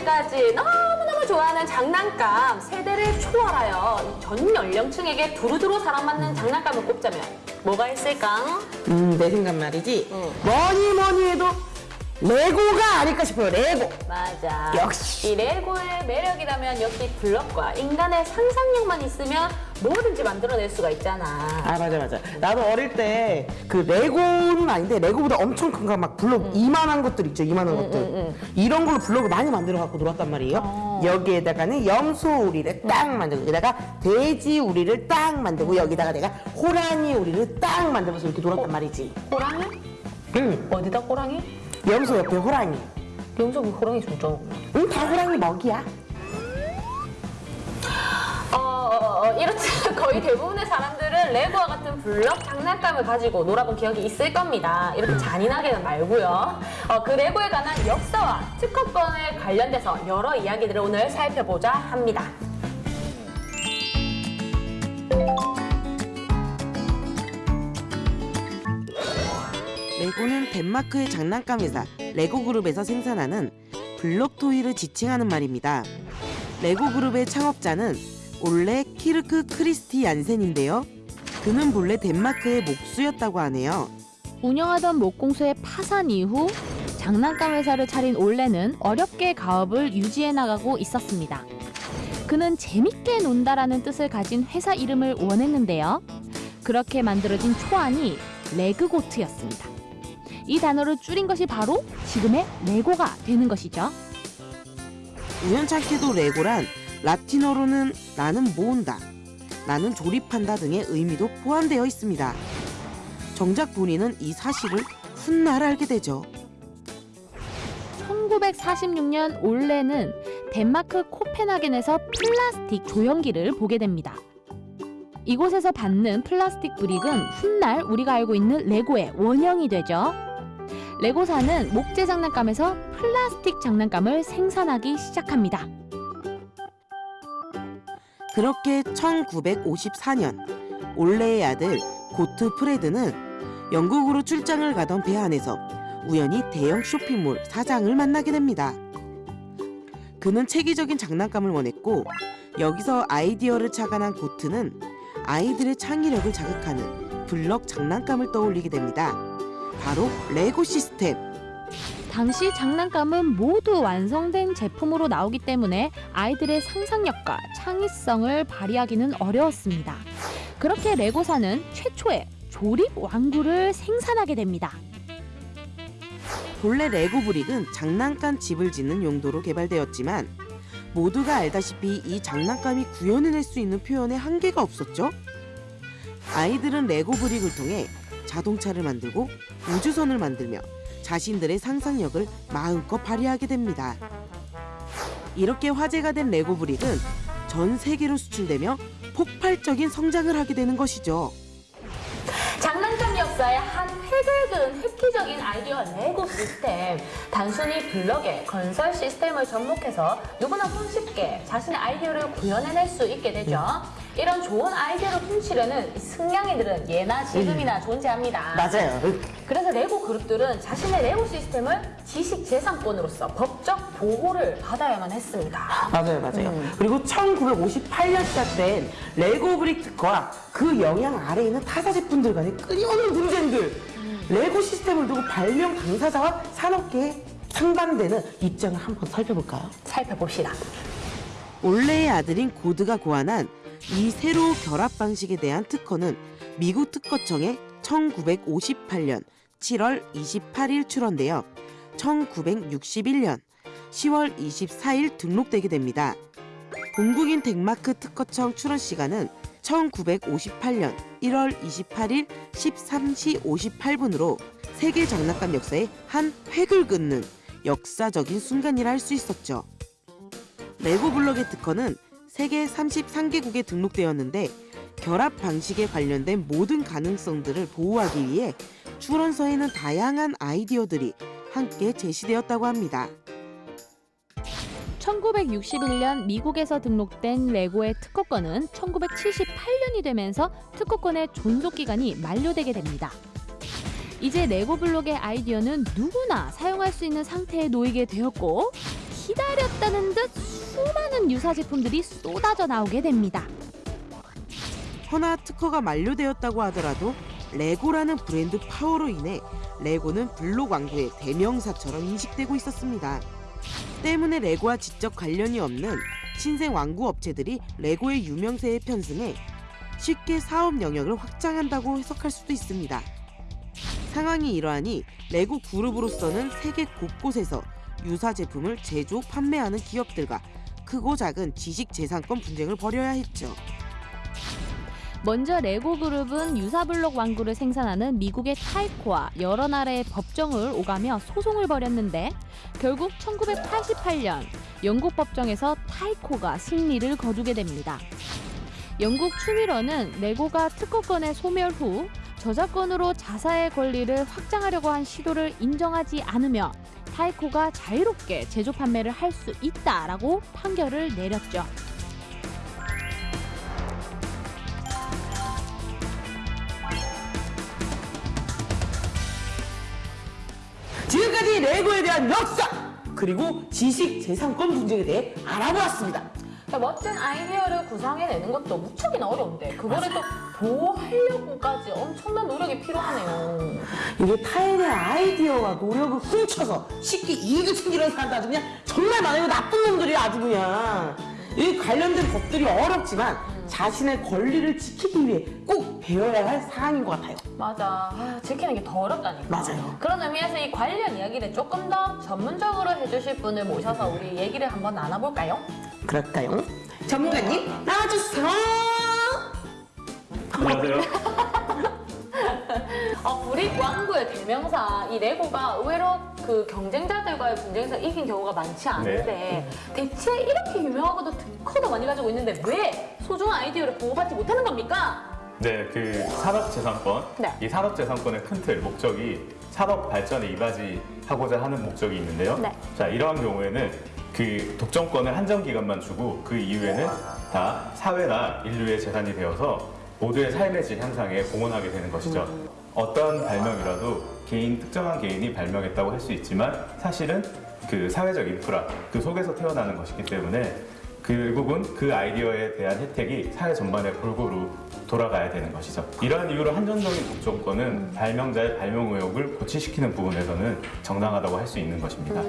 아이들까지 너무너무 좋아하는 장난감 세대를 초월하여 전 연령층에게 두루두루 사랑받는 장난감을 꼽자면 뭐가 있을까? 음, 내 생각 말이지. 응. 뭐니 뭐니 해도 레고가 아닐까 싶어요. 레고. 맞아. 역시. 이 레고의 매력이라면 역시 블럭과 인간의 상상력만 있으면 뭐든지 만들어낼 수가 있잖아. 아 맞아 맞아. 나도 어릴 때 그 레고는 아닌데 레고보다 엄청 큰 거 막 블록 이만한 것들 있죠. 이만한 것들. 이런 걸로 블록을 많이 만들어 갖고 놀았단 말이에요. 어. 여기에다가는 염소 우리를 딱 만들고 여기다가 돼지 우리를 딱 만들고 여기다가 내가 호랑이 우리를 딱 만들어서 이렇게 놀았단 말이지. 호랑이? 응. 어디다 호랑이? 염소 옆에 호랑이. 영석이 호랑이 중점. 응, 다 호랑이 먹이야. 어, 어, 어, 이렇듯 거의 대부분의 사람들은 레고와 같은 블럭 장난감을 가지고 놀아본 기억이 있을 겁니다. 이렇게 잔인하게는 말고요. 어, 그 레고에 관한 역사와 특허권에 관련돼서 여러 이야기들을 오늘 살펴보자 합니다. 레고는 덴마크의 장난감 회사 레고 그룹에서 생산하는 블록 toy를 지칭하는 말입니다. 레고 그룹의 창업자는 올레 키르크 크리스티 얀센인데요. 그는 본래 덴마크의 목수였다고 하네요. 운영하던 목공소의 파산 이후 장난감 회사를 차린 올레는 어렵게 가업을 유지해 나가고 있었습니다. 그는 재밌게 논다라는 뜻을 가진 회사 이름을 원했는데요. 그렇게 만들어진 초안이 레그고트였습니다. 이 단어를 줄인 것이 바로 지금의 레고가 되는 것이죠. 우연찮게도 레고란 라틴어로는 나는 모은다, 나는 조립한다 등의 의미도 포함되어 있습니다. 정작 본인은 이 사실을 훗날 알게 되죠. 1946년 올레는 덴마크 코펜하겐에서 플라스틱 조형기를 보게 됩니다. 이곳에서 받는 플라스틱 brick은 훗날 우리가 알고 있는 레고의 원형이 되죠. 레고사는 목재 장난감에서 플라스틱 장난감을 생산하기 시작합니다. 그렇게 1954년 올레의 아들 고트 프레드는 영국으로 출장을 가던 배 안에서 우연히 대형 쇼핑몰 사장을 만나게 됩니다. 그는 체계적인 장난감을 원했고 여기서 아이디어를 착안한 고트는 아이들의 창의력을 자극하는 블럭 장난감을 떠올리게 됩니다. 바로 레고 시스템. 당시 장난감은 모두 완성된 제품으로 나오기 때문에 아이들의 상상력과 창의성을 발휘하기는 어려웠습니다. 그렇게 레고사는 최초의 조립 완구를 생산하게 됩니다. 본래 레고 브릭은 장난감 집을 짓는 용도로 개발되었지만 모두가 알다시피 이 장난감이 구현해낼 수 있는 표현에 한계가 없었죠. 아이들은 레고 브릭을 통해 자동차를 만들고 우주선을 만들며 자신들의 상상력을 마음껏 발휘하게 됩니다. 이렇게 화제가 된 레고 브릭은 전 세계로 수출되며 폭발적인 성장을 하게 되는 것이죠. 역사의 한 획을 그은 획기적인 아이디어 레고 시스템. 단순히 블럭의 건설 시스템을 접목해서 누구나 손쉽게 자신의 아이디어를 구현해낼 수 있게 되죠. 이런 좋은 아이디어를 훔치려는 이 승냥이들은 예나 지금이나 존재합니다. 맞아요. 그래서 레고 그룹들은 자신의 레고 시스템을 지식재산권으로서 법적 보호를 받아야만 했습니다. 맞아요, 맞아요. 그리고 1958년 시작된 레고 brick 특허와 그 영향 아래에 있는 타사 제품들 간의 끊임없는 분쟁들. 레고 시스템을 두고 발명 당사자와 산업계에 상반되는 입장을 한번 살펴볼까요? 살펴봅시다. 올레의 아들인 고드가 고안한 이 새로 결합 방식에 대한 특허는 미국 특허청에 1958년 7월 28일 출원되어 1961년 10월 24일 등록되게 됩니다. 본국인 덴마크 특허청 출원 시간은 1958년 1월 28일 13시 58분으로 세계 장난감 역사의 한 획을 긋는 역사적인 순간이라 할 수 있었죠. 레고 블럭의 특허는 세계 33개국에 등록되었는데 결합 방식에 관련된 모든 가능성들을 보호하기 위해 출원서에는 다양한 아이디어들이 함께 제시되었다고 합니다. 1961년 미국에서 등록된 레고의 특허권은 1978년이 되면서 특허권의 존속 기간이 만료되게 됩니다. 이제 레고 블록의 아이디어는 누구나 사용할 수 있는 상태에 놓이게 되었고 기다렸다는 듯 수많은 유사 제품들이 쏟아져 나오게 됩니다. 허나 특허가 만료되었다고 하더라도 레고라는 브랜드 파워로 인해 레고는 블록 완구의 대명사처럼 인식되고 있었습니다. 때문에 레고와 직접 관련이 없는 신생 완구 업체들이 레고의 유명세에 편승해 쉽게 사업 영역을 확장한다고 해석할 수도 있습니다. 상황이 이러하니 레고 그룹으로서는 세계 곳곳에서 유사 제품을 제조, 판매하는 기업들과 크고 작은 지식 재산권 분쟁을 벌여야 했죠. 먼저 레고 그룹은 유사블록 완구를 생산하는 미국의 타이코와 여러 나라의 법정을 오가며 소송을 벌였는데 결국 1988년 영국 법정에서 타이코가 승리를 거두게 됩니다. 영국 추미러는 레고가 특허권의 소멸 후 저작권으로 자사의 권리를 확장하려고 한 시도를 인정하지 않으며 타이코가 자유롭게 제조 판매를 할 수 있다라고 판결을 내렸죠. 지금까지 레고에 대한 역사 그리고 지식 재산권 분쟁에 대해 알아보았습니다. 그러니까 멋진 아이디어를 구상해내는 것도 무척이나 어려운데 그거를 또 보호하려고까지 엄청난 노력이 필요하네요. 이게 타인의 아이디어와 노력을 훔쳐서 쉽게 이익을 챙기려는 사람들 아주 그냥 정말 많아요. 나쁜 놈들이 아주 그냥. 이 관련된 법들이 어렵지만 자신의 권리를 지키기 위해 꼭 배워야 할 사항인 것 같아요. 맞아. 아, 지키는 게 더 어렵다니까. 맞아요. 그런 의미에서 이 관련 이야기를 조금 더 전문적으로 해주실 분을 모셔서 우리 얘기를 한번 나눠볼까요? 그럴까요? 전문가님 나와주세요. 안녕하세요. 어, 브릭 왕구의 대명사 이 레고가 의외로 그 경쟁자들과의 분쟁에서 이긴 경우가 많지 않은데 대체 이렇게 유명하고도 특허도 많이 가지고 있는데 왜 소중한 아이디어를 보호받지 못하는 겁니까? 네, 그 산업재산권. 네. 이 산업재산권의 큰 틀, 목적이 산업 발전에 이바지하고자 하는 목적이 있는데요. 네. 자, 이러한 경우에는 그 독점권을 한정 기간만 주고 그 이후에는 다 사회나 인류의 재산이 되어서 모두의 삶의 질 향상에 공헌하게 되는 것이죠. 어떤 발명이라도 개인 특정한 개인이 발명했다고 할 수 있지만 사실은 그 사회적 인프라 그 속에서 태어나는 것이기 때문에 결국은 그 아이디어에 대한 혜택이 사회 전반에 골고루 돌아가야 되는 것이죠. 이러한 이유로 한정적인 독점권은 발명자의 발명 의혹을 고취시키는 부분에서는 정당하다고 할 수 있는 것입니다.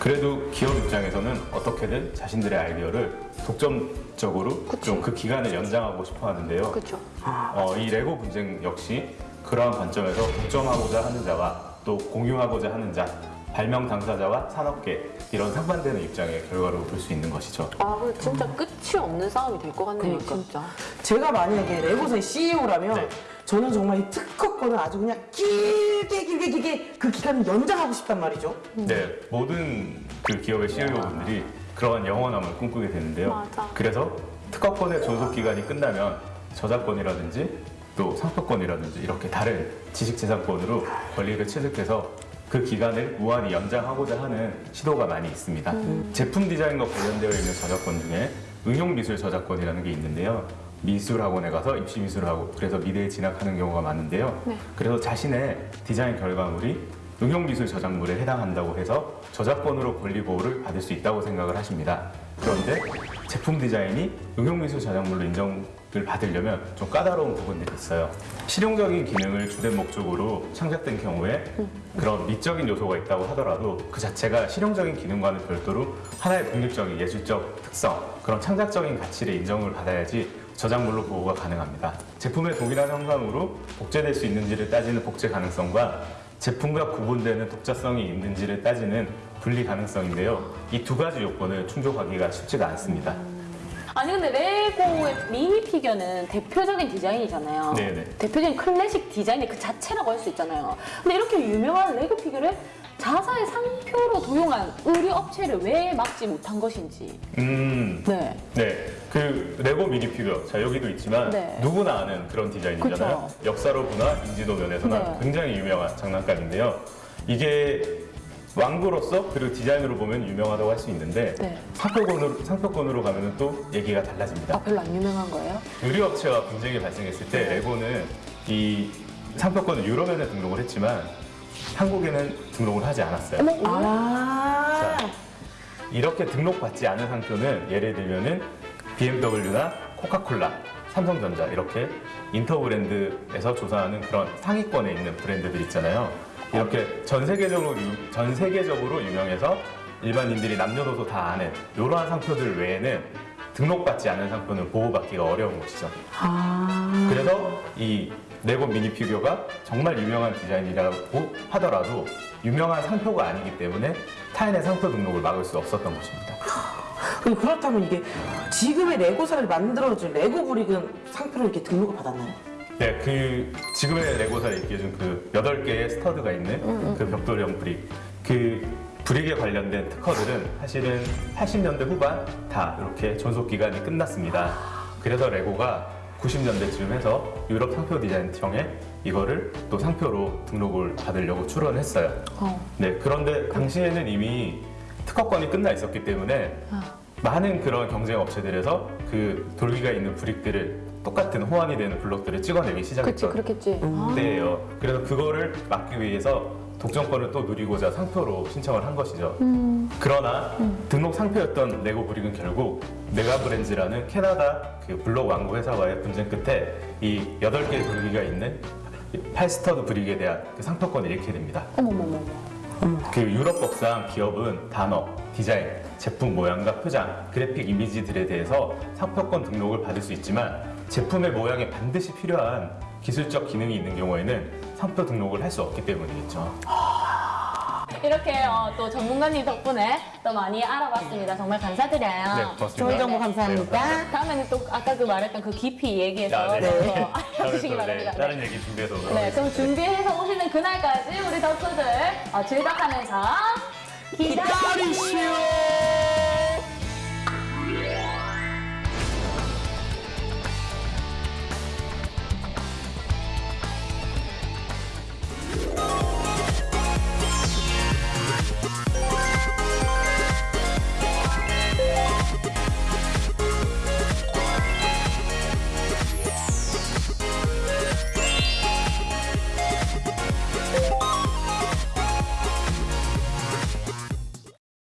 그래도 기업 입장에서는 어떻게든 자신들의 아이디어를 독점적으로 좀 그 기간을 연장하고 싶어 하는데요. 어, 이 레고 분쟁 역시 그러한 관점에서 독점하고자 하는 자와 또 공유하고자 하는 자, 발명 당사자와 산업계 이런 상반되는 입장의 결과로 볼 수 있는 것이죠. 아, 그 진짜 끝이 없는 싸움이 될 것 같네요, 그러니까. 진짜. 제가 만약에 레고사의 CEO라면 네. 저는 정말 이 특허권을 아주 그냥 길게 길게 길게 그 기간을 연장하고 싶단 말이죠. 네, 모든 그 기업의 CEO분들이 그러한 영원함을 꿈꾸게 되는데요. 맞아. 그래서 특허권의 존속 기간이 끝나면 저작권이라든지 또 상표권이라든지 이렇게 다른 지식재산권으로 권리를 취득해서 그 기간을 무한히 연장하고자 하는 시도가 많이 있습니다. 제품 디자인과 관련되어 있는 저작권 중에 응용미술 저작권이라는 게 있는데요. 미술학원에 가서 입시미술을 하고 그래서 미대에 진학하는 경우가 많은데요. 그래서 자신의 디자인 결과물이 응용미술 저작물에 해당한다고 해서 저작권으로 권리 보호를 받을 수 있다고 생각을 하십니다. 그런데 제품 디자인이 응용미술 저작물로 인정을 받으려면 좀 까다로운 부분들이 있어요. 실용적인 기능을 주된 목적으로 창작된 경우에 그런 미적인 요소가 있다고 하더라도 그 자체가 실용적인 기능과는 별도로 하나의 독립적인 예술적 특성, 그런 창작적인 가치를 인정을 받아야지 저작물로 보호가 가능합니다. 제품의 동일한 형상으로 복제될 수 있는지를 따지는 복제 가능성과 제품과 구분되는 독자성이 있는지를 따지는 분리 가능성인데요. 이 두 가지 요건을 충족하기가 쉽지가 않습니다. 아니 근데 레고의 미니 피겨는 대표적인 디자인이잖아요. 네네. 대표적인 클래식 디자인의 그 자체라고 할 수 있잖아요. 근데 이렇게 유명한 레고 피겨를 자사의 상표로 도용한 의류 업체를 왜 막지 못한 것인지. 음, 네. 네. 그 레고 미니 피규어, 자 여기도 있지만 네. 누구나 아는 그런 디자인이잖아요. 그쵸. 역사로나 인지도 면에서나 네. 굉장히 유명한 장난감인데요. 이게 완구로서 그리고 디자인으로 보면 유명하다고 할 수 있는데 네. 상표권으로 상표권으로 가면 또 얘기가 달라집니다. 아 별로 안 유명한 거예요? 의류업체와 분쟁이 발생했을 때 레고는 이 상표권을 유럽에는 등록을 했지만 한국에는 등록을 하지 않았어요. 어머, 아, 이렇게 등록받지 않은 상표는 예를 들면 은 BMW나 코카콜라, 삼성전자 이렇게 인터 브랜드에서 조사하는 그런 상위권에 있는 브랜드들 있잖아요. 이렇게 전 세계적으로 유- 전 세계적으로 유명해서 일반인들이 남녀노소 다 아는 이러한 상표들 외에는 등록받지 않은 상표는 보호받기가 어려운 것이죠. 아. 그래서 이 레고 미니 피규어가 정말 유명한 디자인이라고 하더라도 유명한 상표가 아니기 때문에 타인의 상표 등록을 막을 수 없었던 것입니다. 그럼 그렇다면 이게 지금의 레고사를 만들어준 레고 brick은 상표를 이렇게 등록을 받았나요? 네, 그 지금의 레고사를 있게 해준 그 8개의 stud가 있는 그 벽돌형 brick. 그 브릭에 관련된 특허들은 사실은 80년대 후반 다 이렇게 존속 기간이 끝났습니다. 그래서 레고가 90년대쯤 해서 유럽 상표 디자인청에 이거를 또 상표로 등록을 받으려고 출원했어요. 네, 그런데 당시에는 이미 특허권이 끝나 있었기 때문에 많은 그런 경쟁 업체들에서 그 돌기가 있는 브릭들을 똑같은 호환이 되는 블록들을 찍어내기 그치, 시작했던 그렇겠지. 때예요. 그래서 그거를 막기 위해서 독점권을 또 누리고자 상표로 신청을 한 것이죠. 그러나 등록 상표였던 레고 brick은 결국 메가브랜즈라는 캐나다 그 블록 완구 회사와의 분쟁 끝에 이 8개의 돌기가 있는 팔stud brick에 대한 그 상표권을 잃게 됩니다. 어머머머. 그 유럽법상 기업은 단어, 디자인, 제품 모양과 표장, 그래픽 이미지들에 대해서 상표권 등록을 받을 수 있지만 제품의 모양에 반드시 필요한 기술적 기능이 있는 경우에는 상표 등록을 할 수 없기 때문이겠죠. 이렇게 어, 또 전문가님 덕분에 또 많이 알아봤습니다. 정말 감사드려요. 네, 고맙습니다. 좋은 정보 네, 감사합니다. 감사합니다. 다음에는 또 아까 그 말했던 그 깊이 얘기해서 아, 네. 또 다음에 알려주시기 또, 네, 바랍니다. 다른 얘기 준비해서 네. 그럼 준비해서 오시는 그날까지 우리 덕후들 어, 즐겁하면서 기다리시오.